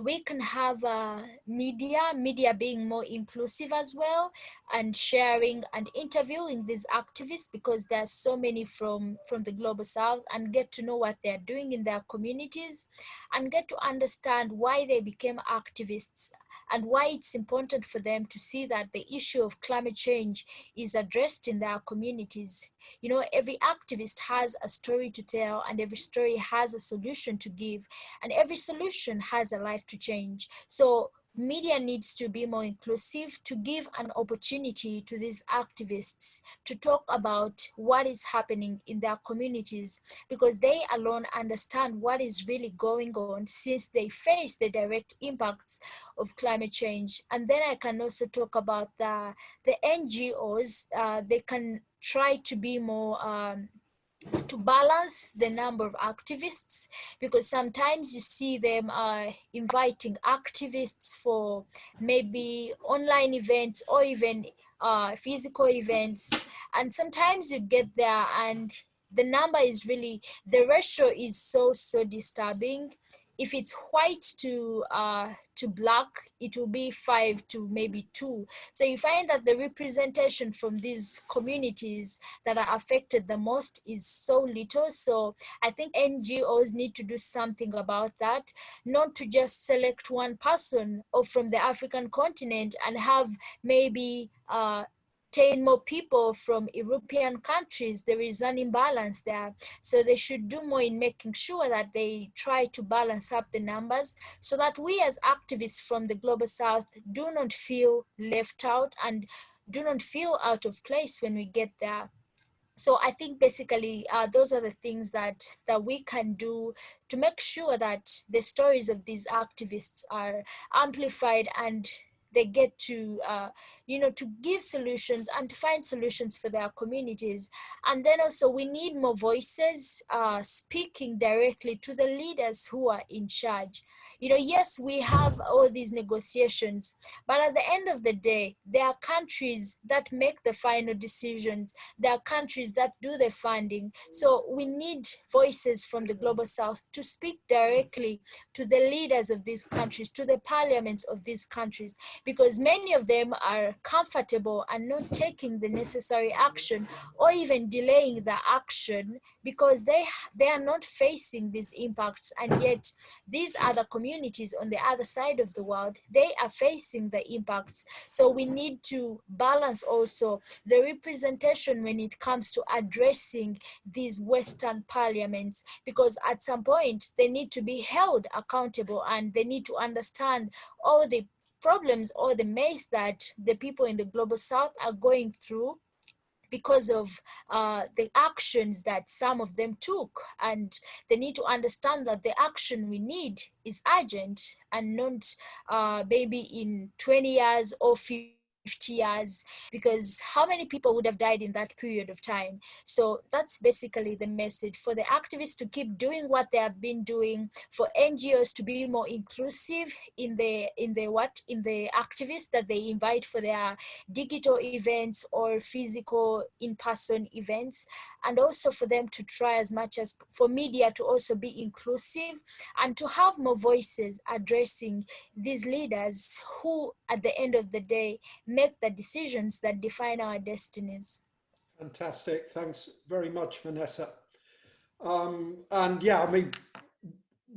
we can have uh, media, media being more inclusive as well, and sharing and interviewing these activists because there are so many from, from the Global South and get to know what they're doing in their communities and get to understand why they became activists and why it's important for them to see that the issue of climate change is addressed in their communities. You know, every activist has a story to tell and every story has a solution to give and every solution has a life to change. So media needs to be more inclusive to give an opportunity to these activists to talk about what is happening in their communities because they alone understand what is really going on since they face the direct impacts of climate change. And then i can also talk about the the ngos uh, they can try to be more um, to balance the number of activists because sometimes you see them uh, inviting activists for maybe online events or even uh, physical events. And sometimes you get there and the number is really the ratio is so so disturbing if it's white to uh, to black, it will be five to maybe two. So you find that the representation from these communities that are affected the most is so little. So I think NGOs need to do something about that, not to just select one person or from the African continent and have maybe uh, 10 more people from European countries, there is an imbalance there. So they should do more in making sure that they try to balance up the numbers so that we as activists from the Global South do not feel left out and do not feel out of place when we get there. So I think basically uh, those are the things that, that we can do to make sure that the stories of these activists are amplified and they get to uh, you know to give solutions and to find solutions for their communities. And then also we need more voices uh, speaking directly to the leaders who are in charge you know, yes, we have all these negotiations, but at the end of the day, there are countries that make the final decisions. There are countries that do the funding. So we need voices from the Global South to speak directly to the leaders of these countries, to the parliaments of these countries, because many of them are comfortable and not taking the necessary action or even delaying the action because they, they are not facing these impacts. And yet these other communities communities on the other side of the world, they are facing the impacts. So we need to balance also the representation when it comes to addressing these Western parliaments, because at some point they need to be held accountable and they need to understand all the problems or the mess that the people in the global south are going through because of uh, the actions that some of them took. And they need to understand that the action we need is urgent and not uh, maybe in 20 years or 50 50 years because how many people would have died in that period of time? So that's basically the message for the activists to keep doing what they have been doing for ngos to be more inclusive in the in the what? In the activists that they invite for their digital events or physical in-person events and also for them to try as much as for media to also be inclusive and to have more voices addressing these leaders who at the end of the day make the decisions that define our destinies. Fantastic. Thanks very much, Vanessa. Um, and yeah, I mean,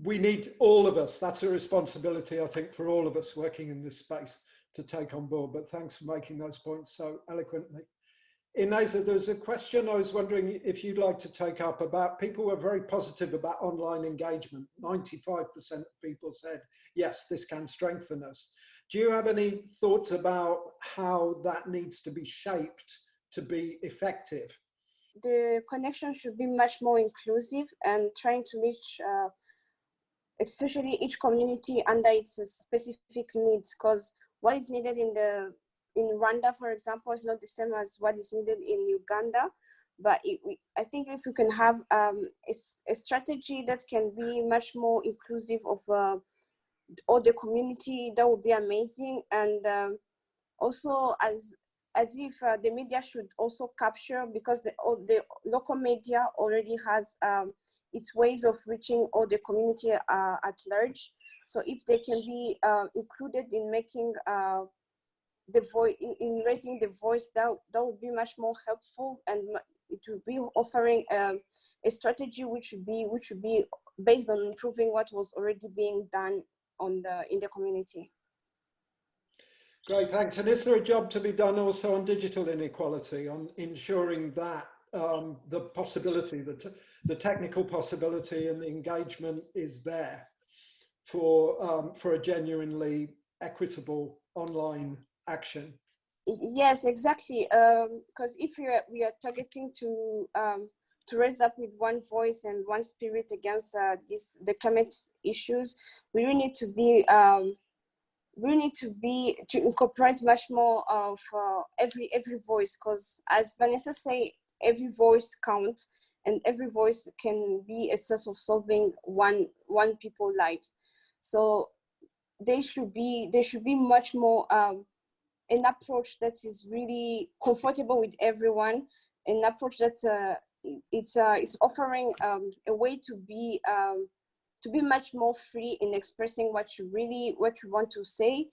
we need all of us. That's a responsibility, I think, for all of us working in this space to take on board. But thanks for making those points so eloquently. Ineza, there's a question I was wondering if you'd like to take up about people were very positive about online engagement. 95% of people said, yes, this can strengthen us. Do you have any thoughts about how that needs to be shaped to be effective? The connection should be much more inclusive and trying to reach uh, especially each community under its specific needs because what is needed in the in Rwanda, for example, is not the same as what is needed in Uganda. But it, we, I think if we can have um, a, a, strategy that can be much more inclusive of uh, all the community, that would be amazing. And um, also as as if uh, the media should also capture because the, the local media already has um, its ways of reaching all the community uh, at large. So if they can be uh, included in making uh, the voice in, in, raising the voice, that that would be much more helpful, and it would be offering um, a strategy which would be which would be based on improving what was already being done on the in the community. Great, thanks. And is there a job to be done also on digital inequality, on ensuring that um, the possibility, the, the technical possibility and the engagement is there for, um, for a genuinely equitable online action? Yes, exactly. Because um, if we are, we are targeting to um, to raise up with one voice and one spirit against uh, this the climate issues, we really need to be um, we need to be to incorporate much more of uh, every every voice because as Vanessa say every voice counts and every voice can be a source of solving one one people lives. So they should be there should be much more um, an approach that is really comfortable with everyone, an approach that uh, it's uh, it's offering um, a way to be um, to be much more free in expressing what you really what you want to say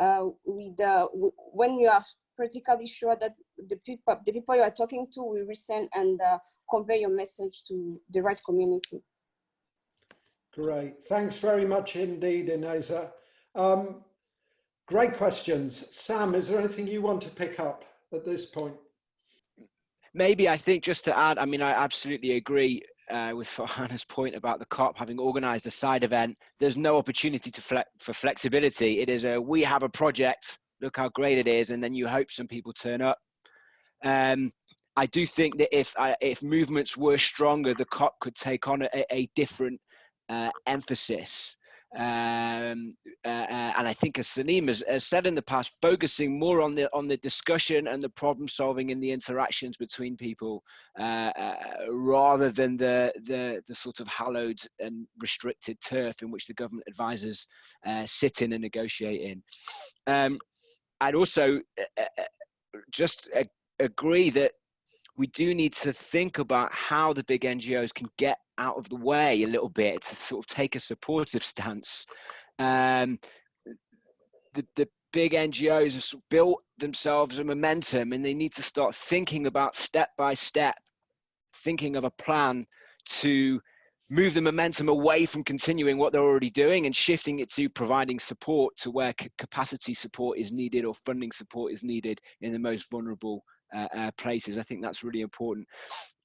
uh, with uh, when you are practically sure that the people the people you are talking to will listen and uh, convey your message to the right community. Great, thanks very much indeed, Ineza. Um, great questions. Sam, is there anything you want to pick up at this point? Maybe I think just to add, I mean, I absolutely agree uh, with Farhana's point about the COP having organised a side event. There's no opportunity to fle for flexibility. It is a we have a project, look how great it is, and then you hope some people turn up. Um, I do think that if uh, if movements were stronger, the COP could take on a, a different uh, emphasis. Um, uh, uh, and I think, as Salim has, has, said in the past, focusing more on the on the discussion and the problem solving and the interactions between people, uh, uh, rather than the, the the sort of hallowed and restricted turf in which the government advisors uh, sit in and negotiate in. Um, I'd also uh, just agree that we do need to think about how the big NGOs can get out of the way a little bit to sort of take a supportive stance. Um, the, the big NGOs have built themselves a momentum and they need to start thinking about step by step, thinking of a plan to move the momentum away from continuing what they're already doing and shifting it to providing support to where capacity support is needed or funding support is needed in the most vulnerable uh, uh, places. I think that's really important.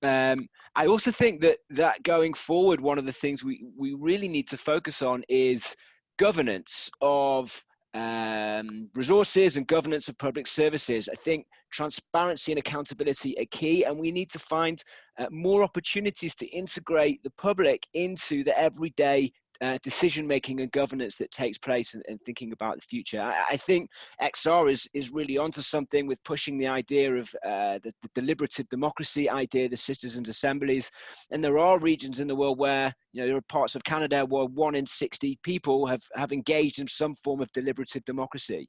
Um, I also think that that going forward, one of the things we we really need to focus on is governance of um, resources and governance of public services. I think transparency and accountability are key, and we need to find uh, more opportunities to integrate the public into the everyday uh, decision making and governance that takes place and, and thinking about the future. I, I, think XR is, is really onto something with pushing the idea of uh, the, the, deliberative democracy idea, the citizens' assemblies. And there are regions in the world where, you know, there are parts of Canada where one in 60 people have, have engaged in some form of deliberative democracy.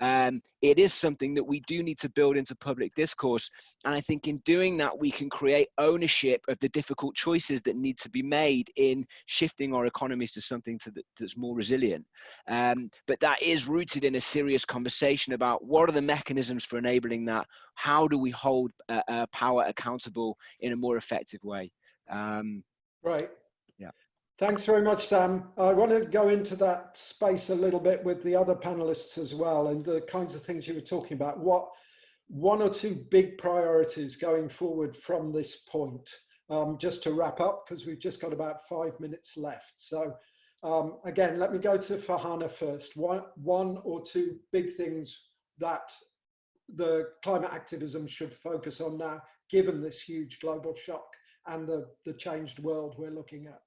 Um, it is something that we do need to build into public discourse. And I think in doing that, we can create ownership of the difficult choices that need to be made in shifting our economies to something to the, that's more resilient. Um, but that is rooted in a serious conversation about what are the mechanisms for enabling that? How do we hold uh, uh, power accountable in a more effective way? Um, right. Thanks very much, Sam. I want to go into that space a little bit with the other panelists as well and the kinds of things you were talking about. What one or two big priorities going forward from this point? Um, just to wrap up, because we've just got about five minutes left. So um, again, let me go to Farhana first. One, one or two big things that the climate activism should focus on now, given this huge global shock and the, the changed world we're looking at.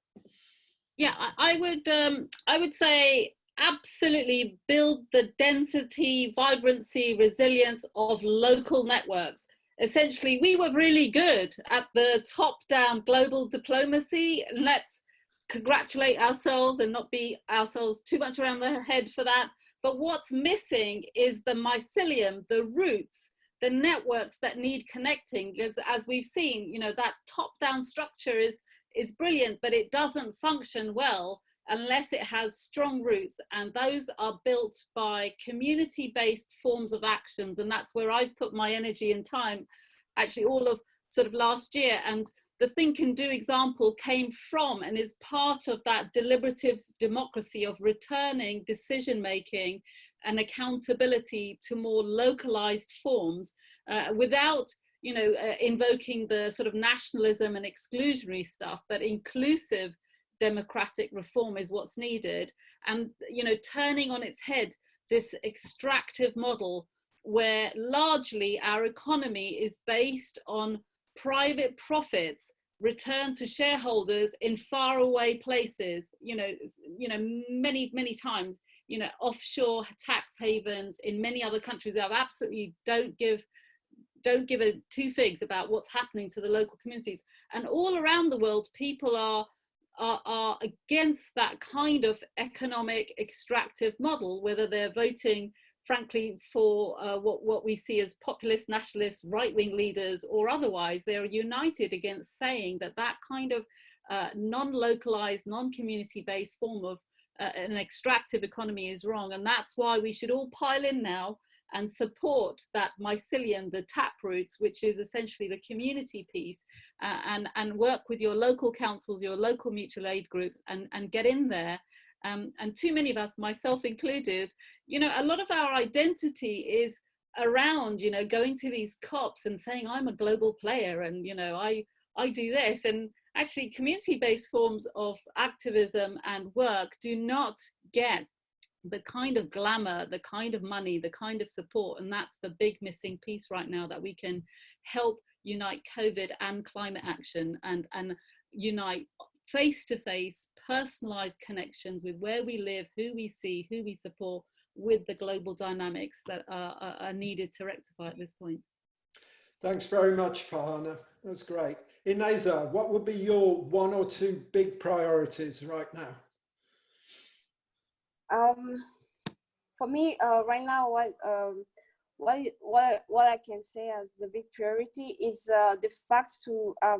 Yeah, I would um, I would say absolutely build the density, vibrancy, resilience of local networks essentially we were really good at the top-down global diplomacy. Let's congratulate ourselves and not be ourselves too much around the head for that. But what's missing is the mycelium, the roots, the networks that need connecting. Because as we've seen, you know, that top-down structure is, is brilliant, but it doesn't function well unless it has strong roots and those are built by community-based forms of actions and that's where I've put my energy and time actually all of sort of last year. And the think and do example came from and is part of that deliberative democracy of returning decision making and accountability to more localized forms uh, without you know uh, invoking the sort of nationalism and exclusionary stuff but inclusive democratic reform is what's needed. And you know turning on its head this extractive model where largely our economy is based on private profits returned to shareholders in faraway places you know you know many many times you know offshore tax havens in many other countries that absolutely don't give don't give a two figs about what's happening to the local communities. And all around the world, people are, are, are against that kind of economic extractive model, whether they're voting frankly, for uh, what, what we see as populist, nationalist, right-wing leaders or otherwise, they're united against saying that that kind of uh, non-localized, non-community-based form of uh, an extractive economy is wrong. And that's why we should all pile in now and support that mycelium, the tap roots, which is essentially the community piece, uh, and, and work with your local councils, your local mutual aid groups, and, and get in there um, and too many of us, myself included, you know, a lot of our identity is around, you know, going to these COPs and saying, I'm a global player and, you know, I, I do this. And actually community-based forms of activism and work do not get the kind of glamour, the kind of money, the kind of support. And that's the big missing piece right now that we can help unite COVID and climate action and, and unite face-to-face personalized connections with where we live, who we see, who we support with the global dynamics that are, are needed to rectify at this point. Thanks very much, Farhana. That's great. Ineza, what would be your one or two big priorities right now? Um, for me, uh, right now, what, um, what, what, what I can say as the big priority is uh, the fact to uh,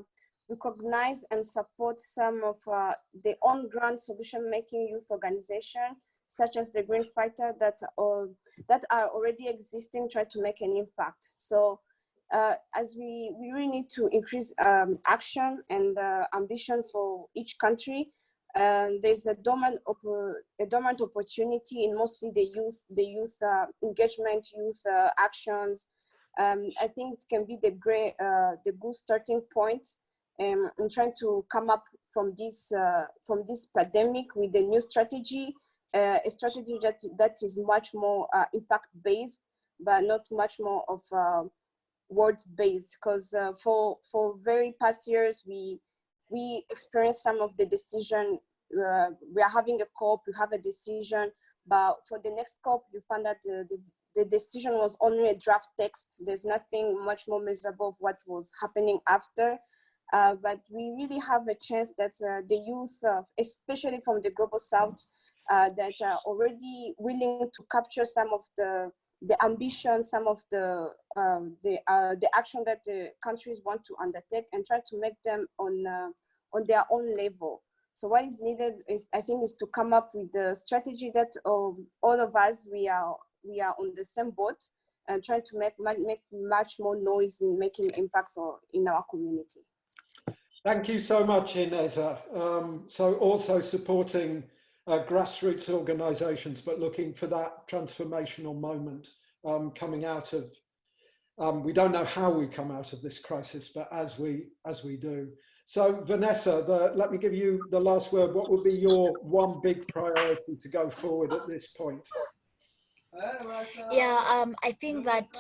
recognize and support some of uh, the on-ground solution-making youth organization, such as the Green Fighter that, uh, that are already existing, try to make an impact. So uh, as we, we really need to increase um, action and uh, ambition for each country, and there's a dormant, a dormant opportunity in mostly the youth, the youth uh, engagement, youth uh, actions. Um, I think it can be the great, the good starting point um, I'm trying to come up from this uh, from this pandemic with a new strategy, uh, a strategy that that is much more uh, impact based, but not much more of uh, words based. Because uh, for for very past years we we experienced some of the decision. Uh, we are having a COP, we have a decision, but for the next COP, you find that the, the, the decision was only a draft text. There's nothing much more measurable of what was happening after. Uh, but we really have a chance that uh, the youth, uh, especially from the global south, uh, that are already willing to capture some of the the ambition, some of the um, the uh, the action that the countries want to undertake, and try to make them on on their own level. So what is needed is, I think, is to come up with the strategy that um, all of us we are we are on the same boat and trying to make make much more noise in making impact in our community. Thank you so much, Ineza. Um, so also supporting uh, grassroots organisations, but looking for that transformational moment um, coming out of. Um, we don't know how we come out of this crisis, but as we as we do. So Vanessa, the, let me give you the last word. What would be your one big priority to go forward at this point? Yeah, um, I think that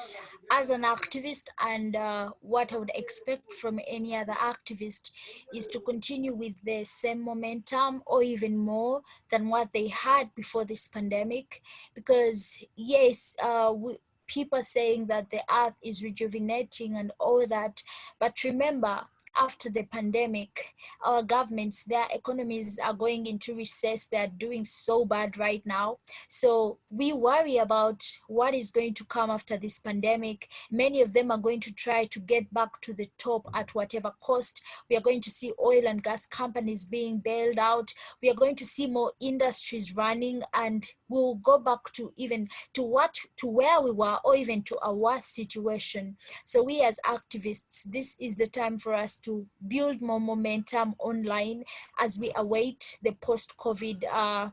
as an activist and uh, what I would expect from any other activist is to continue with the same momentum or even more than what they had before this pandemic. Because yes, uh, we, people saying that the earth is rejuvenating and all that, but remember, after the pandemic, our governments, their economies are going into recess. They're doing so bad right now. So we worry about what is going to come after this pandemic. Many of them are going to try to get back to the top at whatever cost. We are going to see oil and gas companies being bailed out. We are going to see more industries running and we'll go back to even to what to where we were or even to our worst situation. So we as activists this is the time for us to build more momentum online as we await the post-covid uh,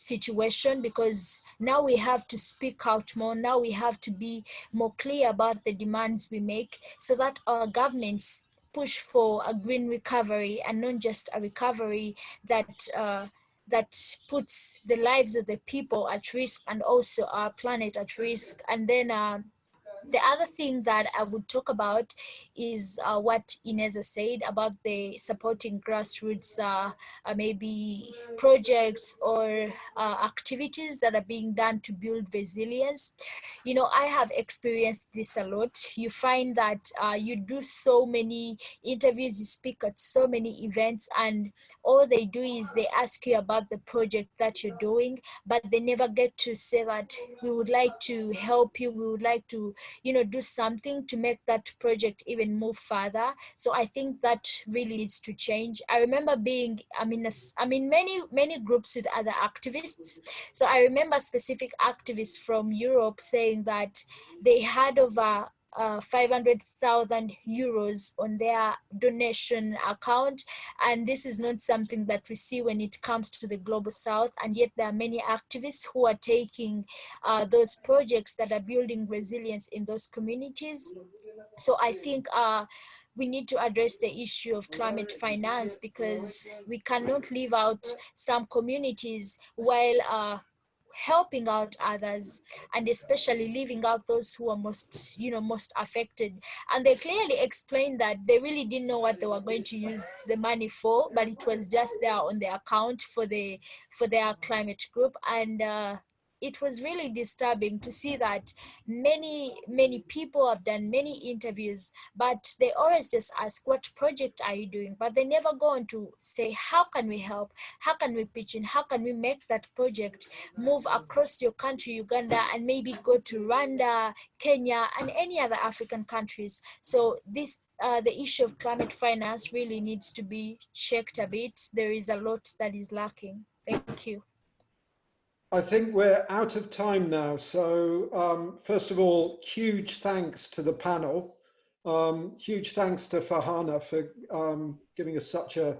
situation because now we have to speak out more. Now we have to be more clear about the demands we make so that our governments push for a green recovery and not just a recovery that uh, that puts the lives of the people at risk and also our planet at risk. And then uh, the other thing that I would talk about is uh, what Ineza said about the supporting grassroots, uh, uh maybe projects or uh, activities that are being done to build resilience. You know, I have experienced this a lot. You find that uh, you do so many interviews, you speak at so many events, and all they do is they ask you about the project that you're doing, but they never get to say that we would like to help you, we would like to, you know, do something to make that project even move further. So I think that really needs to change. I remember being, I mean, I mean, many, many groups with other activists. So I remember specific activists from Europe saying that they had over uh, 500,000 euros on their donation account. And this is not something that we see when it comes to the global south. And yet there are many activists who are taking uh, those projects that are building resilience in those communities. So I think uh, we need to address the issue of climate finance because we cannot leave out some communities while uh, helping out others and especially leaving out those who are most you know most affected. And they clearly explained that they really didn't know what they were going to use the money for but it was just there on the account for the for their climate group. And uh, it was really disturbing to see that many, many people have done many interviews, but they always just ask, what project are you doing? But they never go on to say, how can we help? How can we pitch in? How can we make that project move across your country, Uganda, and maybe go to Rwanda, Kenya, and any other African countries? So this uh, the issue of climate finance really needs to be checked a bit. There is a lot that is lacking. Thank you. I think we're out of time now. So um, first of all, huge thanks to the panel. Um, huge thanks to Farhana for um, giving us such a,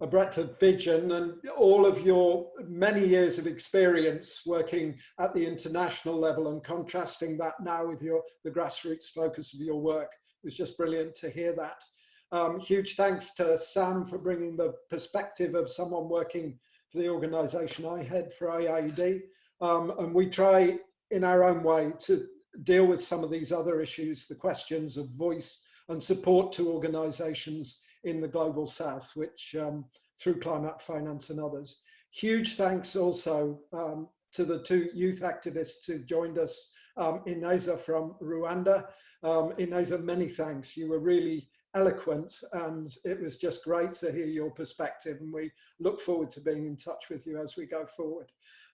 a, breadth of vision and all of your many years of experience working at the international level and contrasting that now with your the grassroots focus of your work. It was just brilliant to hear that. Um, huge thanks to Sam for bringing the perspective of someone working for the organisation I head for IIED. Um, and we try in our own way to deal with some of these other issues, the questions of voice and support to organisations in the global south, which um, through climate finance and others. Huge thanks also um, to the two youth activists who joined us, um, Ineza from Rwanda. Um, Ineza, many thanks. You were really eloquent and it was just great to hear your perspective and we look forward to being in touch with you as we go forward.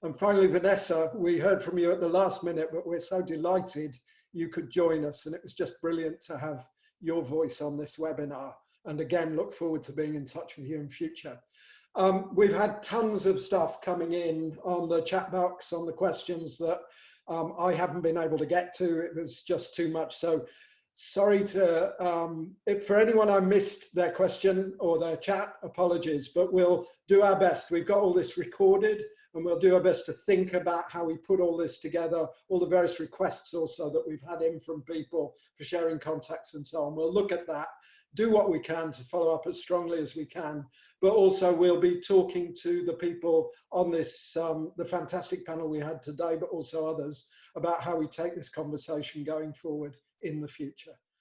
And finally, Vanessa, we heard from you at the last minute, but we're so delighted you could join us and it was just brilliant to have your voice on this webinar. And again, look forward to being in touch with you in future. Um, we've had tons of stuff coming in on the chat box, on the questions that um, I haven't been able to get to. It was just too much. So sorry to, um, if for anyone I missed their question or their chat, apologies, but we'll do our best. We've got all this recorded and we'll do our best to think about how we put all this together, all the various requests also that we've had in from people for sharing contacts and so on. We'll look at that, do what we can to follow up as strongly as we can, but also we'll be talking to the people on this, um, the fantastic panel we had today, but also others about how we take this conversation going forward in the future.